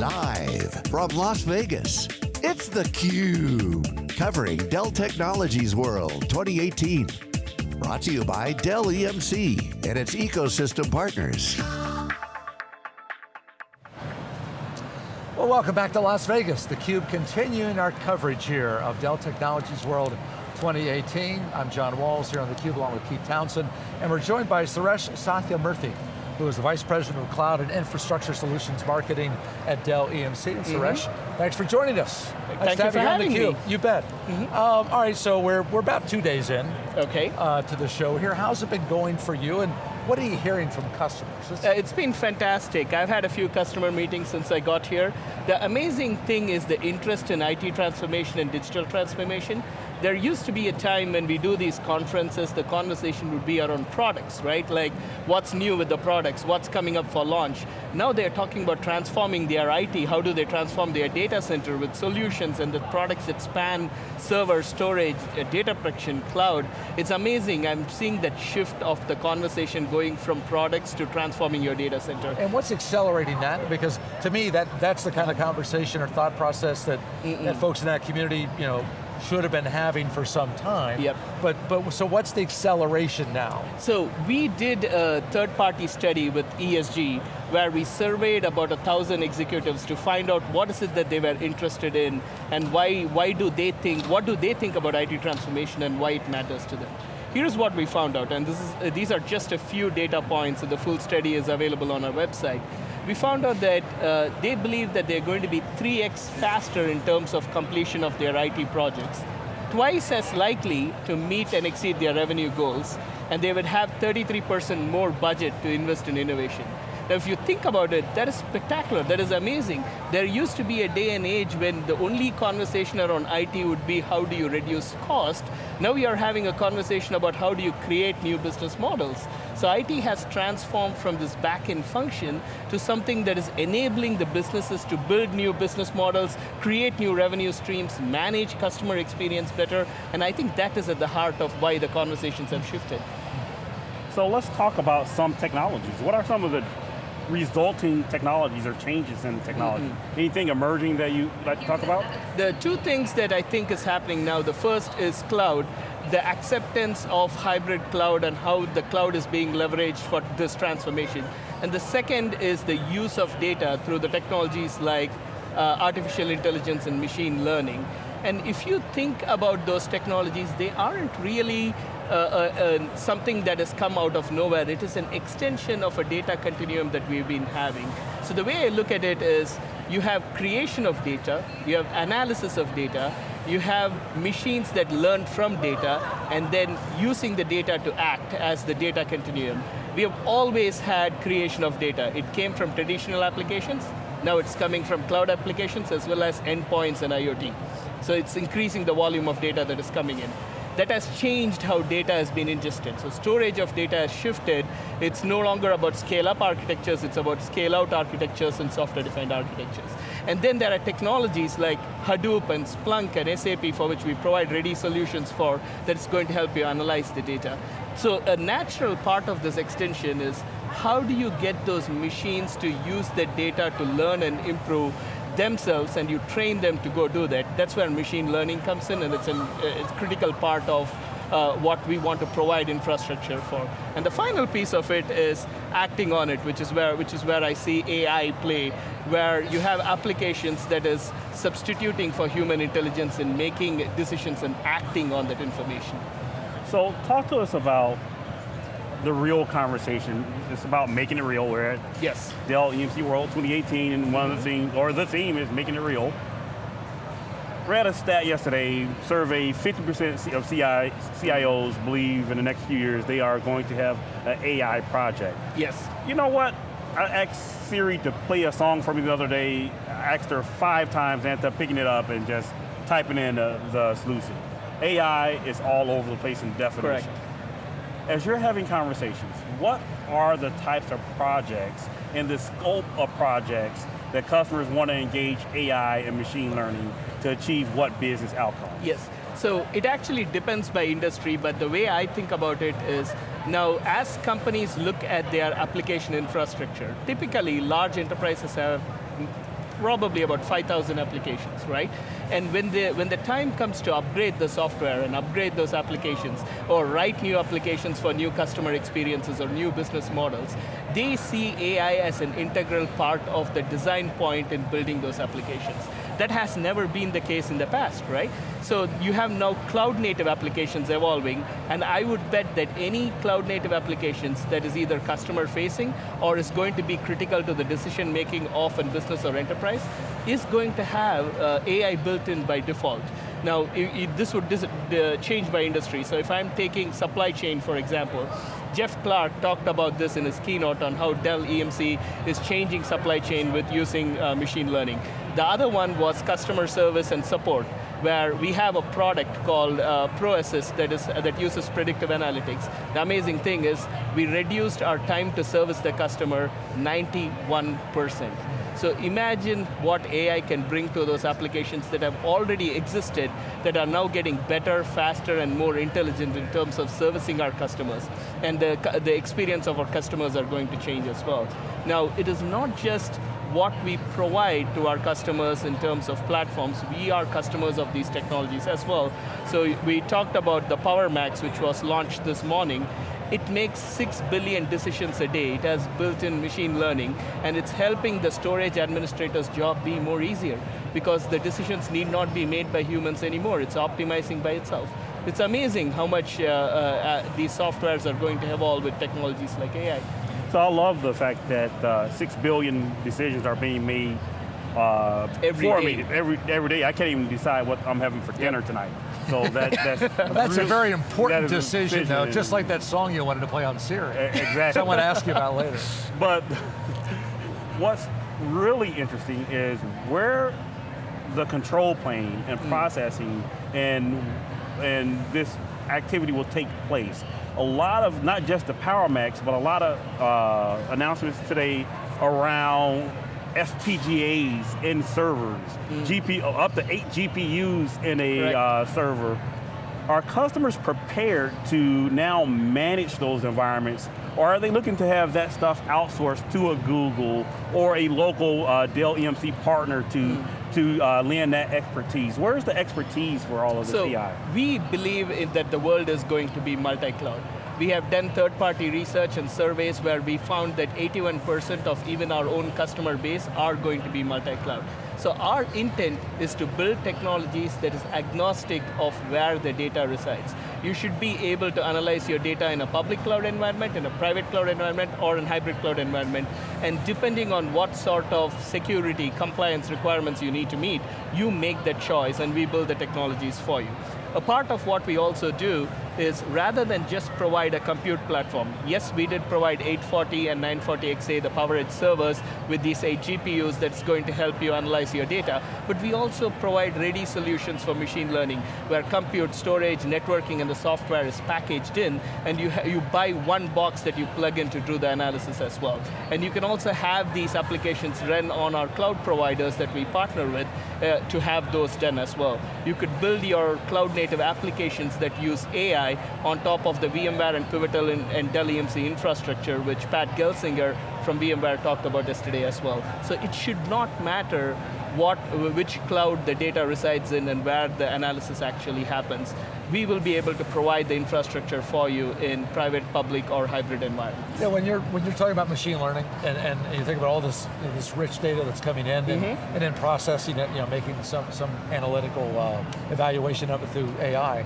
Live from Las Vegas, it's theCUBE. Covering Dell Technologies World 2018. Brought to you by Dell EMC and its ecosystem partners. Well, welcome back to Las Vegas. theCUBE continuing our coverage here of Dell Technologies World 2018. I'm John Walls here on theCUBE along with Keith Townsend, and we're joined by Suresh Sathyamurthy, who is the Vice President of Cloud and Infrastructure Solutions Marketing at Dell EMC. And Suresh, mm -hmm. thanks for joining us. Nice Thank to have you, you on theCUBE. You bet. Mm -hmm. um, all right, so we're, we're about two days in okay. Uh, to the show here. How's it been going for you? And what are you hearing from customers? Uh, it's been fantastic. I've had a few customer meetings since I got here. The amazing thing is the interest in IT transformation and digital transformation there used to be a time when we do these conferences, the conversation would be around products, right? Like, what's new with the products, what's coming up for launch. Now they're talking about transforming their IT, how do they transform their data center with solutions and the products that span server, storage, uh, data protection, cloud. It's amazing, I'm seeing that shift of the conversation going from products to transforming your data center. And what's accelerating that? Because to me, that, that's the kind of conversation or thought process that, mm -mm. that folks in that community, you know, should have been having for some time. Yep. But, but so what's the acceleration now? So we did a third party study with ESG where we surveyed about a thousand executives to find out what is it that they were interested in and why, why do they think, what do they think about IT transformation and why it matters to them. Here's what we found out, and this is, uh, these are just a few data points, and the full study is available on our website we found out that uh, they believe that they're going to be 3x faster in terms of completion of their IT projects, twice as likely to meet and exceed their revenue goals, and they would have 33% more budget to invest in innovation. Now if you think about it, that is spectacular, that is amazing. There used to be a day and age when the only conversation around IT would be how do you reduce cost. Now we are having a conversation about how do you create new business models. So IT has transformed from this back-end function to something that is enabling the businesses to build new business models, create new revenue streams, manage customer experience better, and I think that is at the heart of why the conversations have shifted. So let's talk about some technologies. What are some of the resulting technologies or changes in technology. Mm -hmm. Anything emerging that you like to talk about? The two things that I think is happening now, the first is cloud, the acceptance of hybrid cloud and how the cloud is being leveraged for this transformation. And the second is the use of data through the technologies like uh, artificial intelligence and machine learning. And if you think about those technologies, they aren't really uh, uh, uh, something that has come out of nowhere. It is an extension of a data continuum that we've been having. So the way I look at it is, you have creation of data, you have analysis of data, you have machines that learn from data, and then using the data to act as the data continuum. We have always had creation of data. It came from traditional applications, now it's coming from cloud applications as well as endpoints and IoT. So it's increasing the volume of data that is coming in that has changed how data has been ingested. So storage of data has shifted. It's no longer about scale-up architectures, it's about scale-out architectures and software-defined architectures. And then there are technologies like Hadoop and Splunk and SAP for which we provide ready solutions for that's going to help you analyze the data. So a natural part of this extension is how do you get those machines to use the data to learn and improve themselves and you train them to go do that, that's where machine learning comes in and it's a it's critical part of uh, what we want to provide infrastructure for. And the final piece of it is acting on it, which is where, which is where I see AI play, where you have applications that is substituting for human intelligence in making decisions and acting on that information. So talk to us about the real conversation. It's about making it real. We're at yes. Dell EMC World 2018, and one of the themes, or the theme is making it real. Read a stat yesterday, survey 50% of CI, CIOs believe in the next few years they are going to have an AI project. Yes. You know what? I asked Siri to play a song for me the other day. I asked her five times, and ended up picking it up and just typing in the, the solution. AI is all over the place in definition. Correct as you're having conversations, what are the types of projects and the scope of projects that customers want to engage AI and machine learning to achieve what business outcome? Yes, so it actually depends by industry, but the way I think about it is, now as companies look at their application infrastructure, typically large enterprises have probably about 5,000 applications, right? And when the, when the time comes to upgrade the software and upgrade those applications, or write new applications for new customer experiences or new business models, they see AI as an integral part of the design point in building those applications. That has never been the case in the past, right? So you have now cloud native applications evolving, and I would bet that any cloud native applications that is either customer facing or is going to be critical to the decision making of a business or enterprise is going to have uh, AI built in by default. Now, this would uh, change by industry. So if I'm taking supply chain, for example, Jeff Clarke talked about this in his keynote on how Dell EMC is changing supply chain with using uh, machine learning. The other one was customer service and support, where we have a product called uh, ProAssist that, is, uh, that uses predictive analytics. The amazing thing is, we reduced our time to service the customer 91%. So imagine what AI can bring to those applications that have already existed, that are now getting better, faster, and more intelligent in terms of servicing our customers. And the, the experience of our customers are going to change as well. Now, it is not just what we provide to our customers in terms of platforms, we are customers of these technologies as well. So we talked about the PowerMax, which was launched this morning, it makes 6 billion decisions a day. It has built-in machine learning, and it's helping the storage administrator's job be more easier because the decisions need not be made by humans anymore. It's optimizing by itself. It's amazing how much uh, uh, uh, these softwares are going to evolve with technologies like AI. So I love the fact that uh, 6 billion decisions are being made uh, every for day. me every every day. I can't even decide what I'm having for dinner tonight. So that, that's that's a very important that is decision, though. Just like that song you wanted to play on Siri. Exactly. Someone to ask you about later. But what's really interesting is where the control plane and processing and and this activity will take place. A lot of not just the PowerMax, but a lot of uh, announcements today around FPGAs in servers, Mm. GPU, up to eight GPUs in a uh, server. Are customers prepared to now manage those environments, or are they looking to have that stuff outsourced to a Google or a local uh, Dell EMC partner to, Mm. to uh, lend that expertise? Where's the expertise for all of this So AI? we believe in that the world is going to be multi-cloud. We have done third-party research and surveys where we found that 81% of even our own customer base are going to be multi-cloud. So our intent is to build technologies that is agnostic of where the data resides. You should be able to analyze your data in a public cloud environment, in a private cloud environment, or in hybrid cloud environment. And depending on what sort of security, compliance requirements you need to meet, you make that choice and we build the technologies for you. A part of what we also do is rather than just provide a compute platform, yes, we did provide 840 and 940XA, the PowerEdge servers, with these eight GPUs that's going to help you analyze your data, but we also provide ready solutions for machine learning, where compute, storage, networking, and the software is packaged in, and you, you buy one box that you plug in to do the analysis as well. And you can also have these applications run on our cloud providers that we partner with uh, to have those done as well. You could build your cloud native applications that use AI on top of the VMware and Pivotal and, and Dell EMC infrastructure, which Pat Gelsinger from VMware talked about yesterday as well. So it should not matter what, which cloud the data resides in and where the analysis actually happens. We will be able to provide the infrastructure for you in private, public, or hybrid environments. Yeah, when you're when you're talking about machine learning and, and you think about all this you know, this rich data that's coming in and, Mm-hmm. and then processing it, you know, making some some analytical uh, evaluation of it through AI.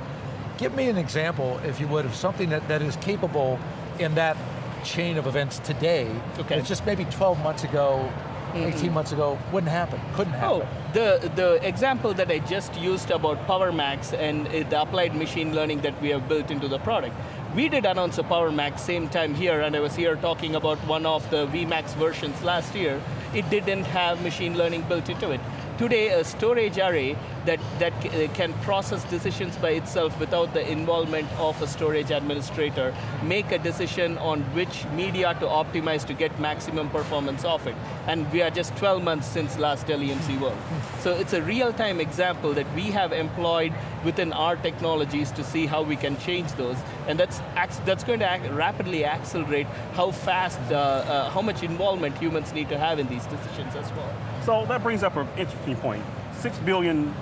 Give me an example, if you would, of something that, that is capable in that chain of events today. Okay. That just maybe 12 months ago, 18 months ago, wouldn't happen, couldn't happen. Oh, the, the example that I just used about PowerMax and uh, the applied machine learning that we have built into the product. We did announce a PowerMax same time here, and I was here talking about one of the VMAX versions last year. It didn't have machine learning built into it. Today, a storage array that, that uh, can process decisions by itself without the involvement of a storage administrator, make a decision on which media to optimize to get maximum performance of it. And we are just 12 months since last Dell EMC World. So it's a real-time example that we have employed within our technologies to see how we can change those. And that's, that's going to ac- rapidly accelerate how fast, uh, uh, how much involvement humans need to have in these decisions as well. So that brings up an interesting point. Six billion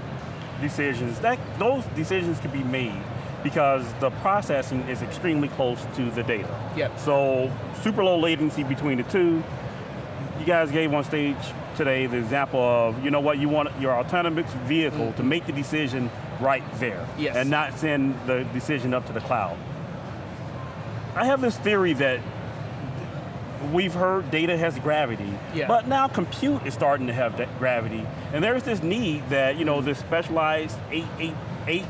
decisions, that, those decisions can be made because the processing is extremely close to the data. Yep. So super low latency between the two. You guys gave on stage today the example of, you know what, you want your autonomous vehicle mm -hmm. to make the decision right there. Yes. And not send the decision up to the cloud. I have this theory that we've heard data has gravity, yeah. but now compute is starting to have that gravity, and there's this need that, you know, this specialized eight, eight, eight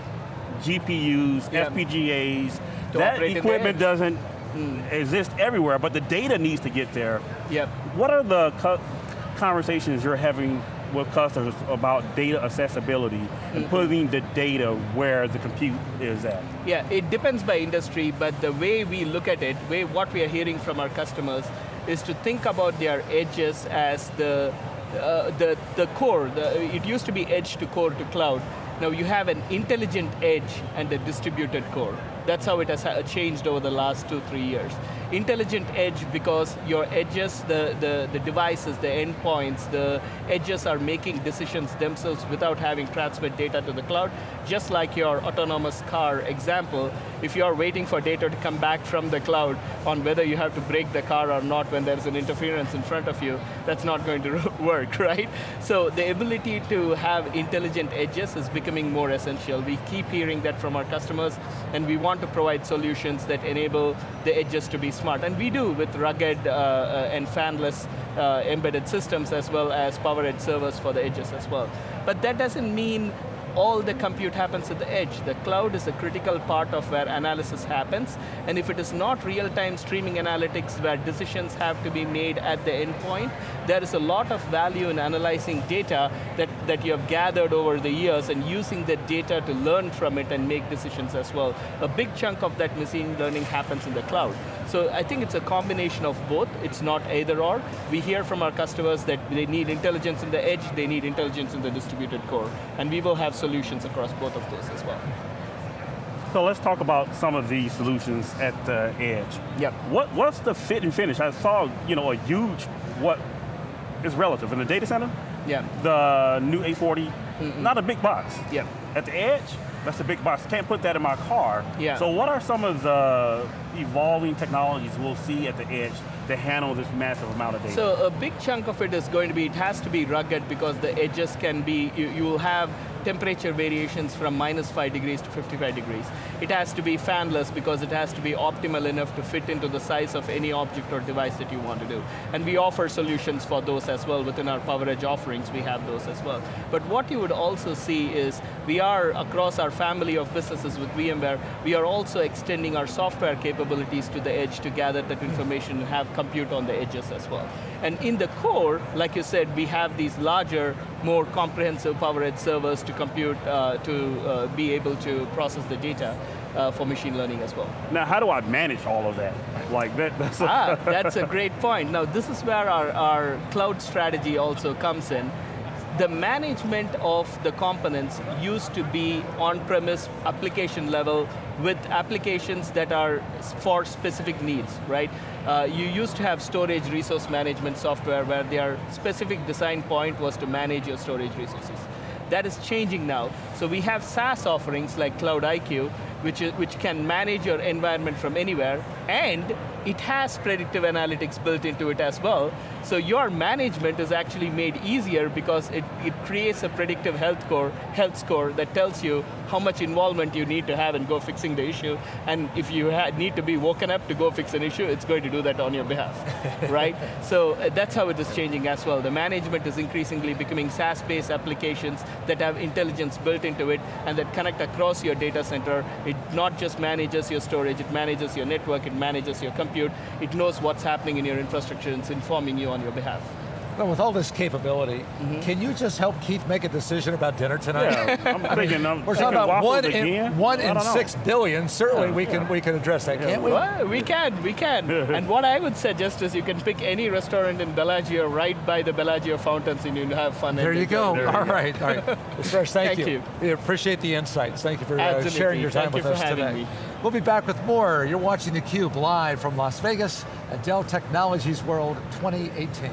GPUs, yeah. FPGAs, that equipment doesn't mm. exist everywhere, but the data needs to get there. Yep. What are the co conversations you're having with customers about data accessibility and putting the data where the compute is at? Yeah, it depends by industry, but the way we look at it, way what we are hearing from our customers is to think about their edges as the uh, the, the core, the, it used to be edge to core to cloud. Now you have an intelligent edge and a distributed core. That's how it has changed over the last two, three years. Intelligent edge because your edges, the, the, the devices, the endpoints, the edges are making decisions themselves without having transmit data to the cloud. Just like your autonomous car example, if you're waiting for data to come back from the cloud on whether you have to brake the car or not when there's an interference in front of you, that's not going to work, right? So the ability to have intelligent edges is becoming more essential. We keep hearing that from our customers, and we want want to provide solutions that enable the edges to be smart. And we do with rugged uh, uh, and fanless uh, embedded systems as well as PowerEdge servers for the edges as well. But that doesn't mean all the compute happens at the edge. The cloud is a critical part of where analysis happens, and if it is not real-time streaming analytics where decisions have to be made at the endpoint, there is a lot of value in analyzing data that, that you have gathered over the years and using that data to learn from it and make decisions as well. A big chunk of that machine learning happens in the cloud. So I think it's a combination of both. It's not either or. We hear from our customers that they need intelligence in the edge, they need intelligence in the distributed core. And we will have solutions across both of those as well. So let's talk about some of these solutions at the edge. Yep. What, what's the fit and finish? I saw you know, a huge, what is relative in the data center? Yeah. The new A40, mm -mm. not a big box. Yeah. At the edge, that's a big box. Can't put that in my car. Yeah. So what are some of the evolving technologies we'll see at the edge to handle this massive amount of data? So a big chunk of it is going to be, it has to be rugged because the edges can be, you, you will have temperature variations from minus 5 degrees to 55 degrees. It has to be fanless because it has to be optimal enough to fit into the size of any object or device that you want to do. And we offer solutions for those as well. Within our PowerEdge offerings, we have those as well. But what you would also see is, we are, across our family of businesses with VMware, we are also extending our software capabilities to the edge to gather that information and have compute on the edges as well. And in the core, like you said, we have these larger, more comprehensive PowerEdge servers to compute, uh, to uh, be able to process the data. Uh, for machine learning as well. Now, how do I manage all of that? Like that, that's a ah, that's a great point. Now, this is where our, our cloud strategy also comes in. The management of the components used to be on-premise application level with applications that are for specific needs, right? Uh, you used to have storage resource management software where their specific design point was to manage your storage resources. That is changing now. So we have SaaS offerings like Cloud IQ, which, is, which can manage your environment from anywhere, and it has predictive analytics built into it as well. So your management is actually made easier because it, it creates a predictive health score, health score that tells you how much involvement you need to have in go fixing the issue, and if you need to be woken up to go fix an issue, it's going to do that on your behalf, right? So uh, that's how it is changing as well. The management is increasingly becoming SaaS-based applications that have intelligence built into it and that connect across your data center. It not just manages your storage, it manages your network, it manages your compute, it knows what's happening in your infrastructure and it's informing you on your behalf. Well, with all this capability, mm -hmm. can you just help Keith make a decision about dinner tonight? Yeah, I'm thinking. I'm We're talking about one in, one in six billion. Certainly, yeah, we can yeah. we can address that, can't we? Well, we can, we can. and what I would suggest is you can pick any restaurant in Bellagio right by the Bellagio fountains, and you have fun. There you go. There all you right, go. all right. thank, thank you. you. We appreciate the insights. Thank you for uh, sharing your time thank with you us today. Me. We'll be back with more. You're watching theCUBE live from Las Vegas at Dell Technologies World 2018.